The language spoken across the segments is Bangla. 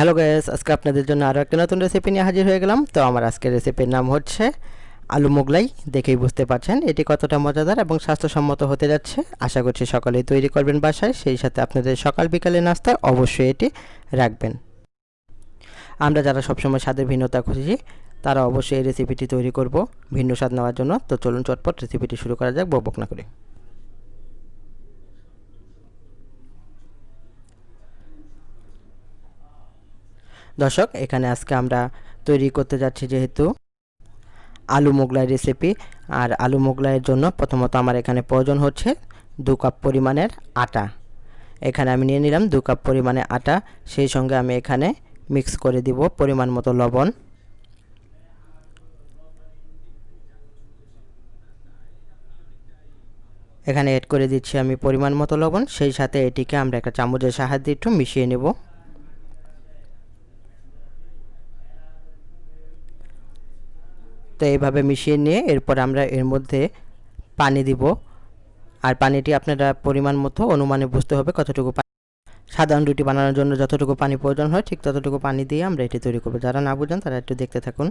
হ্যালো গ্যাস আজকে আপনাদের জন্য আরও একটা নতুন রেসিপি নিয়ে হাজির হয়ে গেলাম। তো আমার আজকের রেসিপির নাম হচ্ছে আলু মোগলাই, দেখেই বুঝতে পারছেন। এটি কতটা মজাদার এবং স্বাস্থ্যসম্মত হতে যাচ্ছে। আশা করছি সকালেই তৈরি করবেন বাসায়। সেই সাথে আপনাদের সকাল বিকালে নাস্তায় অবশ্যই এটি রাখবেন। আমরা যারা সবসময় স্বাদের ভিন্নতা খুঁজি তারা অবশ্যই এই রেসিপিটি তৈরি করব ভিন্ন স্বাদ নেওয়ার জন্য। তো চলুন চটপট রেসিপিটি শুরু করা যাক। বকবক না করে। দর্শক, এখানে আজকে আমরা তৈরি করতে যাচ্ছি যেহেতু আলু মোগলাই রেসিপি আর আলু মোগলাইয়ের জন্য প্রথমত আমার এখানে প্রয়োজন হচ্ছে দু কাপ পরিমাণের আটা। এখানে আমি নিয়ে নিলাম দু কাপ পরিমাণে আটা। সেই সঙ্গে আমি এখানে মিক্স করে দিব পরিমাণ মতো লবণ। এখানে এড করে দিচ্ছি আমি পরিমাণ মতো লবণ। সেই সাথে এটিকে আমরা একটা চামচের সাহায্যে একটু মিশিয়ে নেব। তো এইভাবে মিশিয়ে নিয়ে এরপর আমরা এর মধ্যে পানি দিব। আর পানিটি আপনারা পরিমাণ মতো অনুমানে বুঝতে হবে কতটুকু পানি সাধারণ রুটি বানানোর জন্য যতটুকু পানি প্রয়োজন হয় ঠিক ততটুকু পানি দিয়ে আমরা এটি তৈরি করব। যারা না বুঝেন তারা একটু দেখতে থাকুন।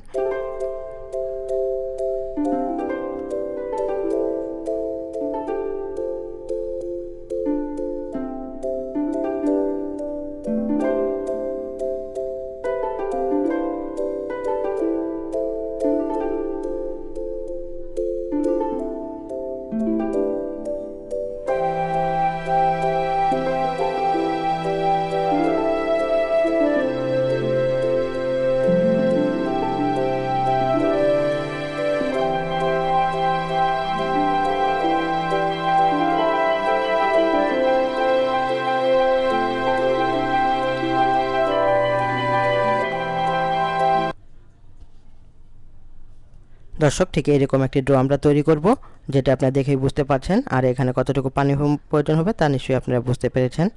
দর্শক, ঠিক এরকম একটি ড্র আমরা তৈরি করব, যেটা আপনারা দেখেই বুঝতে পারছেন, আর এখানে কতটুকু পানি প্রয়োজন হবে তা নিশ্চয়ই আপনারা বুঝতে পেরেছেন।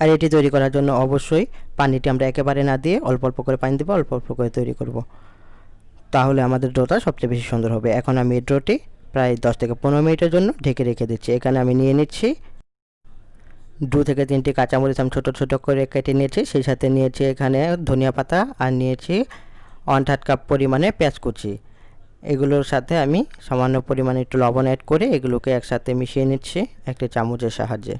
আর এটি তৈরি করার জন্য অবশ্যই পানিটি আমরা একেবারে না দিয়ে অল্প অল্প করে পানি দেবো, অল্প অল্প করে তৈরি করব। তাহলে আমাদের ড্রোটা সবচেয়ে বেশি সুন্দর হবে। এখন আমি এই ড্রোটি প্রায় দশ থেকে পনেরো মিনিটের জন্য ঢেকে রেখে দিচ্ছি। এখানে আমি নিয়ে নিচ্ছি দু থেকে তিনটি কাঁচামরিচ আমি ছোটো ছোটো করে কেটে নিয়েছি। সেই সাথে নিয়েছি এখানে ধনিয়া পাতা আর নিয়েছি ওয়ান থার্ড কাপ পরিমাণে পেঁয়াজ কুচি। এগুলোর সাথে আমি সামান্য পরিমাণে একটু লবণ অ্যাড করে এগুলোকে একসাথে মিশিয়ে নিচ্ছি একটি চামচের সাহায্যে।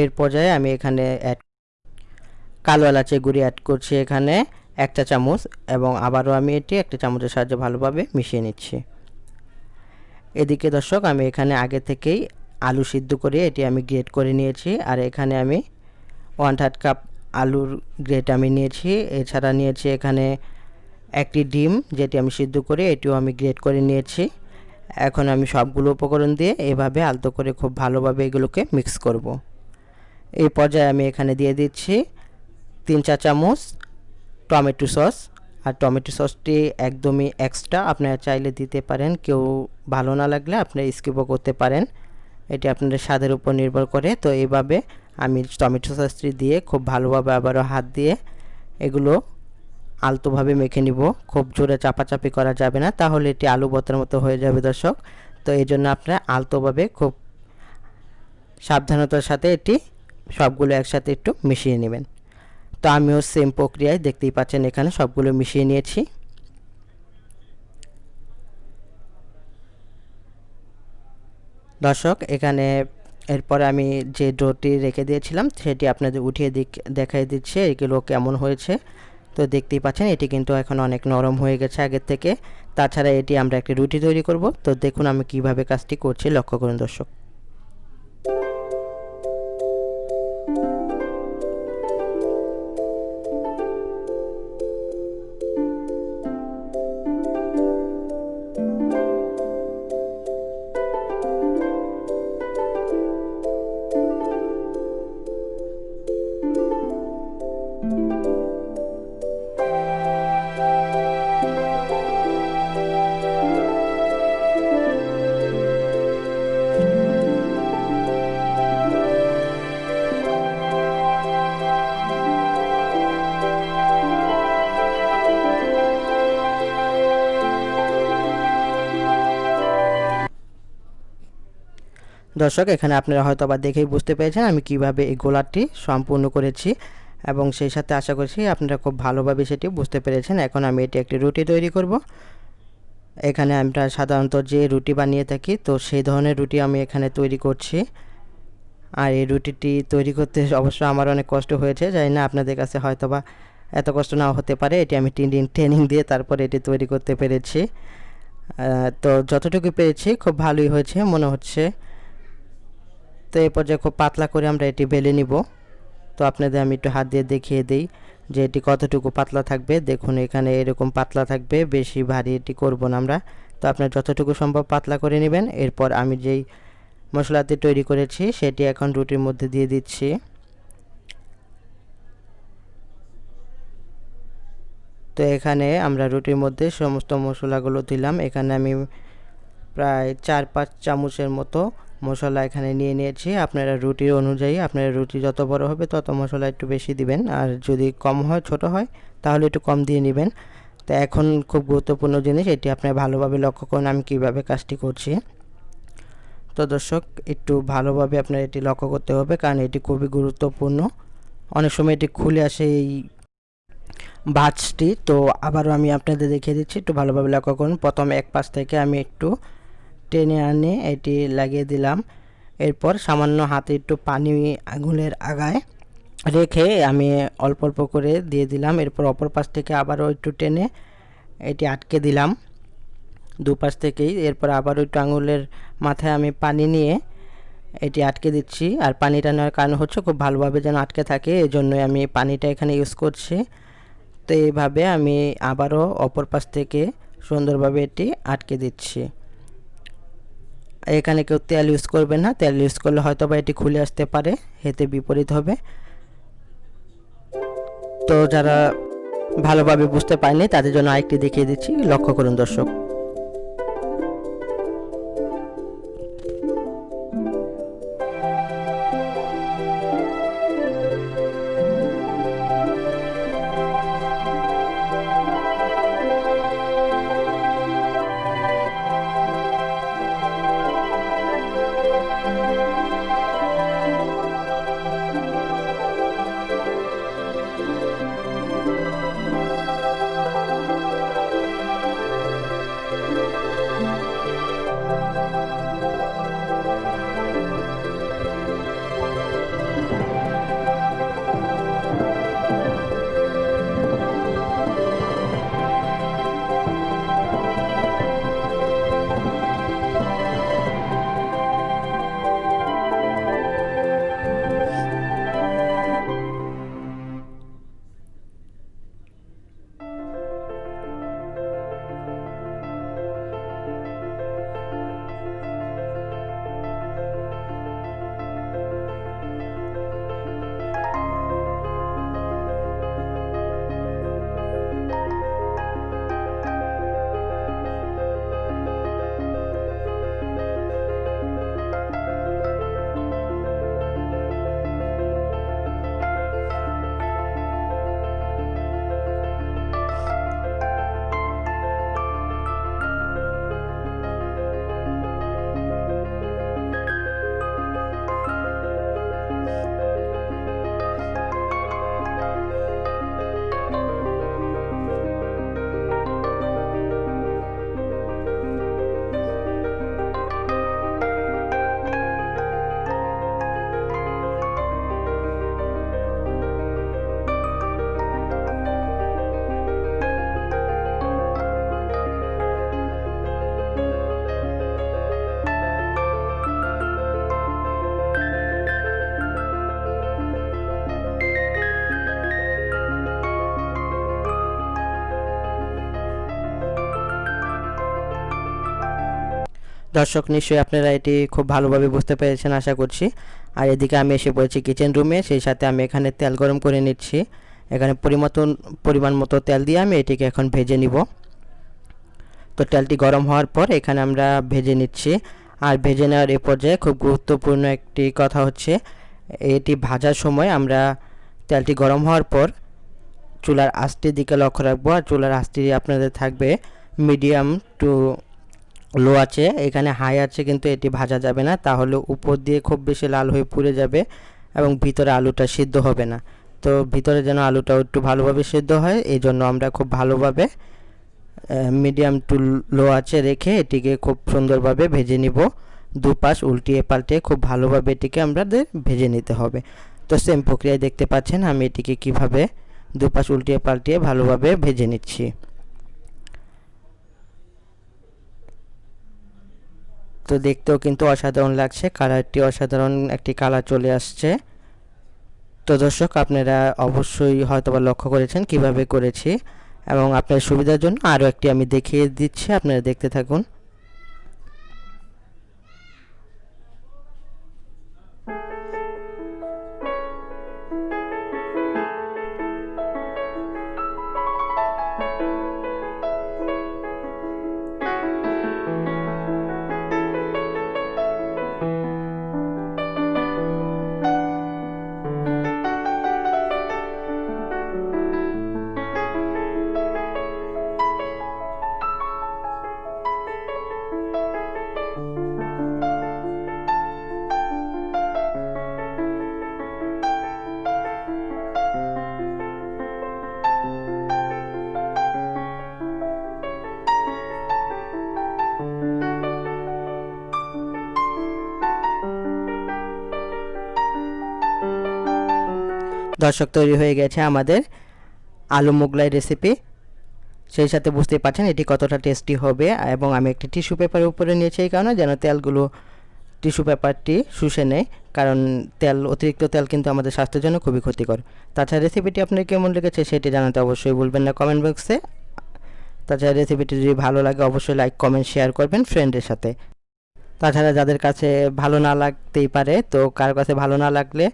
এর পর্যায়ে আমি এখানে অ্যাড কালো এলাচের গুঁড়ি অ্যাড করছি এখানে একটা চামচ এবং আবারও আমি এটি একটা চামচের সাহায্যে ভালোভাবে মিশিয়ে নিচ্ছি। এদিকে দর্শক, আমি এখানে আগে থেকেই আলু সিদ্ধ করে এটি আমি গ্রেট করে নিয়েছি আর এখানে আমি ওয়ান থার্ড কাপ আলুর গ্রেট আমি নিয়েছি। এছাড়া নিয়েছি এখানে একটি ডিম যেটি আমি সিদ্ধ করে এটিও আমি গ্রেট করে নিয়েছি। এখন আমি সবগুলো উপকরণ দিয়ে এভাবে আলতো করে খুব ভালোভাবে এগুলোকে মিক্স করব। এই পর্যায়ে আমি এখানে দিয়ে দিচ্ছি তিন চা চামচ টমেটো সস। আর টমেটো সসটি একদমই এক্সট্রা আপনারা চাইলে দিতে পারেন, কেউ ভালো না লাগলে আপনারা স্কিপও করতে পারেন। এটি আপনাদের স্বাদের উপর নির্ভর করে। তো এইভাবে আমি টমেটো সসটি দিয়ে খুব ভালোভাবে আবারও হাত দিয়ে এগুলো আলতোভাবে মেখে নিব। খুব জোরে চাপাচাপি করা যাবে না, তাহলে এটি আলু বতার মতো হয়ে যাবে দর্শক। তো এই জন্য আপনারা আলতোভাবে খুব সাবধানতার সাথে এটি সবগুলো একসাথে একটু মিশিয়ে নেবেন। তো আমিও সেম প্রক্রিয়ায় দেখতেই পাচ্ছেন এখানে সবগুলো মিশিয়ে নিয়েছি। দর্শক, এখানে এরপরে আমি যে ডোটি রেখে দিয়েছিলাম, সেটি আপনাদের উঠিয়ে দিক দেখাই দিচ্ছে, এগুলো কেমন হয়েছে। তো দেখতেই পাচ্ছেন, এটি কিন্তু এখন অনেক নরম হয়ে গেছে আগের থেকে। তাছাড়া এটি আমরা একটি রুটি তৈরি করব। তো দেখুন আমি কীভাবে কাজটি করছি। লক্ষ্য করুন দর্শক। দর্শক, এখানে আপনারা হয়তো আবার দেখেই বুঝতে পেরেছেন আমি কীভাবে এই গোলাটি সম্পূর্ণ করেছি এবং সেই সাথে আশা করছি আপনারা খুব ভালোভাবে সেটি বুঝতে পেরেছেন। এখন আমি এটি একটি রুটি তৈরি করব। এখানে আমরা সাধারণত যে রুটি বানিয়ে থাকি, তো সেই ধরনের রুটি আমি এখানে তৈরি করছি। আর এই রুটিটি তৈরি করতে অবশ্য আমার অনেক কষ্ট হয়েছে, জানি না আপনাদের কাছে হয়তো বা এত কষ্ট নাও হতে পারে। এটি আমি দিন ট্রেনিং দিয়ে তারপরে এটি তৈরি করতে পেরেছি। তো যতটুকু পেরেছি, খুব ভালোই হয়েছে, মনে হচ্ছে। তো এই পর্যায়ে খুব পাতলা করে আমরা এটি বেলে নিব। তো আপনাদের আমি একটু হাত দিয়ে দেখিয়ে দিই যে এটি কতটুকু পাতলা থাকবে। দেখুন, এখানে এরকম পাতলা থাকবে, বেশি ভারী এটি করব না আমরা। তো আপনার যতটুকু সম্ভব পাতলা করে নেবেন। এরপর আমি যেই মশলাটি তৈরি করেছি, সেটি এখন রুটির মধ্যে দিয়ে দিচ্ছি। তো এখানে আমরা রুটির মধ্যে সমস্ত মশলাগুলো দিলাম। এখানে আমি প্রায় চার পাঁচ চামচের মতো মশলা এখানে নিয়ে নিয়েছি। আপনারা রুটির অনুযায়ী, আপনারা রুটি যত বড় হবে তত মশলা একটু বেশি দিবেন। আর যদি কম হয়, ছোট হয়, তাহলে একটু কম দিয়ে নেবেন। তো এখন খুব গুরুত্বপূর্ণ জিনিস, এটি আপনারা ভালোভাবে লক্ষ্য করুন আমি কীভাবে কাজটি করছি। তো দর্শক, একটু ভালোভাবে আপনার এটি লক্ষ্য করতে হবে, কারণ এটি খুবই গুরুত্বপূর্ণ। অনেক সময় এটি খুলে আসে এই ভাজটি তো আবারও আমি আপনাদের দেখিয়ে দিচ্ছি, একটু ভালোভাবে লক্ষ্য করুন। প্রথম এক পাশ থেকে আমি একটু টেনে আনে, এটি লাগিয়ে দিলাম। এরপর সামান্য হাতে একটু পানি আঙুলের আগায় রেখে আমি অল্প অল্প করে দিয়ে দিলাম। এরপর অপর পাশ থেকে আবারও একটু টেনে এটি আটকে দিলাম দুপাশ থেকেই। এরপর আবারও একটু আঙুলের মাথায় আমি পানি নিয়ে এটি আটকে দিচ্ছি। আর পানিটা নেওয়ার কারণ হচ্ছে খুব ভালোভাবে যেন আটকে থাকে এই জন্যই আমি পানিটা এখানে ইউজ করছি। তো এইভাবে আমি আবারও অপর পাশ থেকে সুন্দরভাবে এটি আটকে দিচ্ছি। এখানে কেউ তেল ইউজ করবে না। তেল ইউজ করলে হয়তো বা এটি খুলে আসতে পারে হেতে বিপরীত হবে। তো যারা ভালোভাবে বুঝতে পারেনি তাদের জন্য আরেকটি দেখিয়ে দিচ্ছি। লক্ষ্য করুন দর্শক। দর্শক, নিশ্চয়ই আপনারা এটি খুব ভালোভাবে বুঝতে পেরেছেন, আশা করছি। আর এদিকে আমি এসে পড়েছি কিচেন রুমে সেই সাথে আমি এখানে তেল গরম করে নিচ্ছি। এখানে পরিমতন, পরিমাণ মতো তেল দিয়ে আমি এটিকে এখন ভেজে নিব। তো তেলটি গরম হওয়ার পর এখানে আমরা ভেজে নিচ্ছি। আর ভেজে নেওয়ার এ পর্যায়ে খুব গুরুত্বপূর্ণ একটি কথা হচ্ছে, এটি ভাজার সময় আমরা তেলটি গরম হওয়ার পর চুলার আস্তির দিকে লক্ষ্য রাখব। আর চুলার আস্তি আপনাদের থাকবে মিডিয়াম টু লো আছে, এখানে হাই আছে কিন্তু এটি ভাজা যাবে না। তাহলে উপর দিয়ে খুব বেশি লাল হয়ে পুড়ে যাবে এবং ভিতরে আলুটা সিদ্ধ হবে না। তো ভিতরে যেন আলুটাও একটু ভালোভাবে সেদ্ধ হয় এই জন্য আমরা খুব ভালোভাবে মিডিয়াম টু লো আছে রেখে এটিকে খুব সুন্দরভাবে ভেজে নিব। দুপাশ উল্টিয়ে পাল্টে খুব ভালোভাবে এটিকে আমাদের ভেজে নিতে হবে। তো সেম প্রক্রিয়ায় দেখতে পাচ্ছেন, আমি এটিকে কীভাবে দুপাশ উল্টিয়ে পাল্টিয়ে ভালোভাবে ভেজে নিচ্ছি। তো দেখতেও কিন্তু অসাধারণ লাগছে, কালারটি অসাধারণ, একটি কালার চলে আসছে। তো দর্শক, আপনারা অবশ্যই হয়তোবা লক্ষ্য করেছেন কীভাবে করেছি এবং আপনার সুবিধার জন্য আরও একটি আমি দেখিয়ে দিচ্ছি, আপনারা দেখতে থাকুন। দর্শক তৈরি হয়ে গেছে আমাদের আলু মোগলাই রেসিপি সেই সাথে বুঝতেই পারছেন এটি কতটা টেস্টি হবে এবং আমি একটি টিস্যু পেপারের উপরে নিয়েছি এই কারণে যেন তেলগুলো টিস্যু পেপারটি শুষে নেয়, কারণ তেল, অতিরিক্ত তেল কিন্তু আমাদের স্বাস্থ্যের জন্য খুবই ক্ষতিকর। তাছাড়া রেসিপিটি আপনার কেমন লেগেছে সেটি জানাতে অবশ্যই বলবেন না কমেন্ট বক্সে তাছাড়া রেসিপিটি যদি ভালো লাগে অবশ্যই লাইক কমেন্ট শেয়ার করবেন ফ্রেন্ডের সাথে। তাছাড়া যাদের কাছে ভালো না লাগতেই পারে, তো কার কাছে ভালো না লাগলে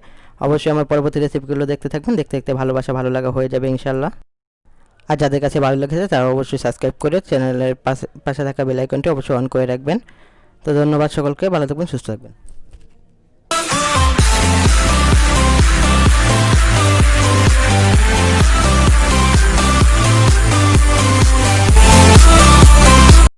অবশ্যই আমার পরবর্তী রেসিপিগুলো দেখতে থাকবেন। দেখতে দেখতে ভালোবাসা ভালো লাগা হয়ে যাবে ইনশাল্লাহ আর যাদের কাছে ভালো লেগেছে, তারা অবশ্যই সাবস্ক্রাইব করে চ্যানেলের পাশে পাশে থাকা বেলাইকনটি অবশ্যই অন করে রাখবেন। তো ধন্যবাদ সকলকে, ভালো থাকবেন, সুস্থ থাকবেন।